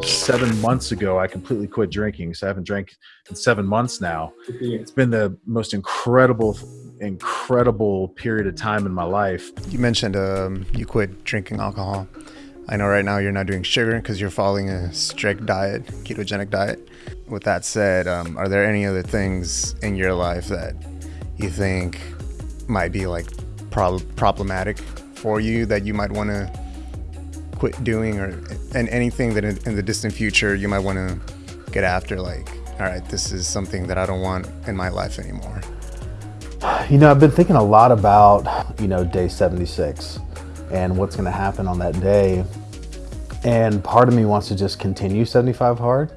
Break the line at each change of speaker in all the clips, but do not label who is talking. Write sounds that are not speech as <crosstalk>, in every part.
seven months ago, I completely quit drinking. So I haven't drank in seven months now. It's been the most incredible, incredible period of time in my life.
You mentioned um, you quit drinking alcohol. I know right now you're not doing sugar because you're following a strict diet, ketogenic diet. With that said, um, are there any other things in your life that you think might be like prob- problematic for you that you might want to quit doing or and anything that in, in the distant future you might want to get after like all right this is something that i don't want in my life anymore.
You know i've been thinking a lot about you know day 76 and what's going to happen on that day. And part of me wants to just continue 75 hard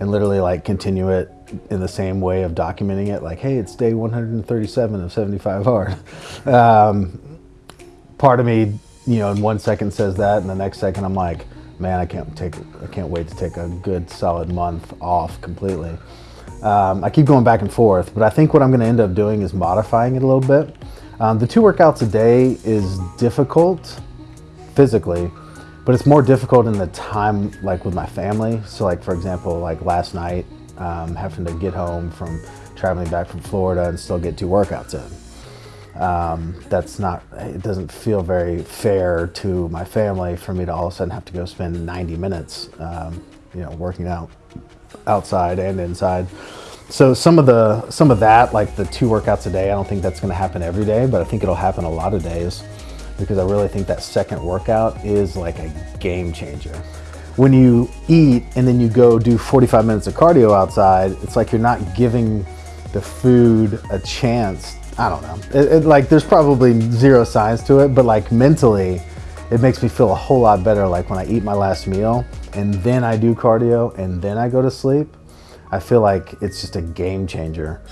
and literally like continue it in the same way of documenting it like hey it's day 137 of 75 hard. <laughs> Um, part of me you know, in one second says that, and the next second I'm like, man, I can't take, I can't wait to take a good solid month off completely. Um, I keep going back and forth, but I think what I'm going to end up doing is modifying it a little bit. Um, the two workouts a day is difficult physically, but it's more difficult in the time, like with my family. So, like for example, like last night, um, having to get home from traveling back from Florida and still get two workouts in um, that's not, it doesn't feel very fair to my family for me to all of a sudden have to go spend 90 minutes, um, you know, working out outside and inside. So some of the, some of that, like the two workouts a day, I don't think that's gonna happen every day, but I think it'll happen a lot of days because I really think that second workout is like a game changer. When you eat and then you go do 45 minutes of cardio outside, it's like you're not giving the food a chance I don't know. It, it, like there's probably zero science to it, but like mentally, it makes me feel a whole lot better. Like when I eat my last meal and then I do cardio and then I go to sleep, I feel like it's just a game changer.